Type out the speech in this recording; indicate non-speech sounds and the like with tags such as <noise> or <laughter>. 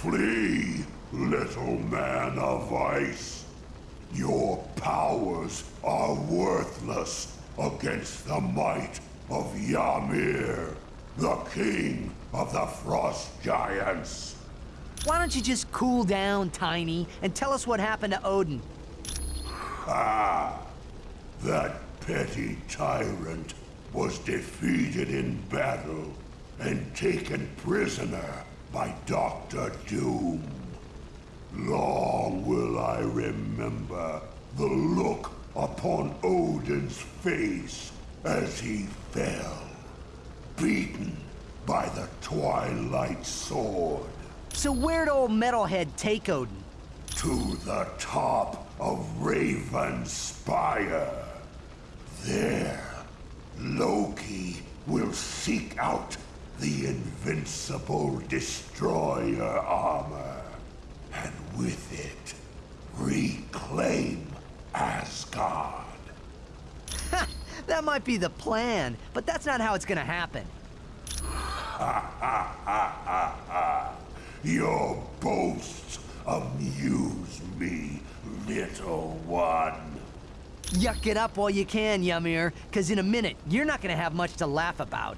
Flee, little man of ice. Your powers are worthless against the might of Ymir, the king of the frost giants. Why don't you just cool down, Tiny, and tell us what happened to Odin? Ah, that petty tyrant was defeated in battle and taken prisoner by Doctor Doom. Long will I remember the look upon Odin's face as he fell, beaten by the Twilight Sword. So where'd old Metalhead take Odin? to the top of Raven Spire. There, Loki will seek out the invincible destroyer armor, and with it, reclaim Asgard. That might be the plan, but that's not how it's gonna happen. <laughs> Your boasts amuse me, little one. Yuck it up while you can, Ymir, because in a minute, you're not gonna have much to laugh about.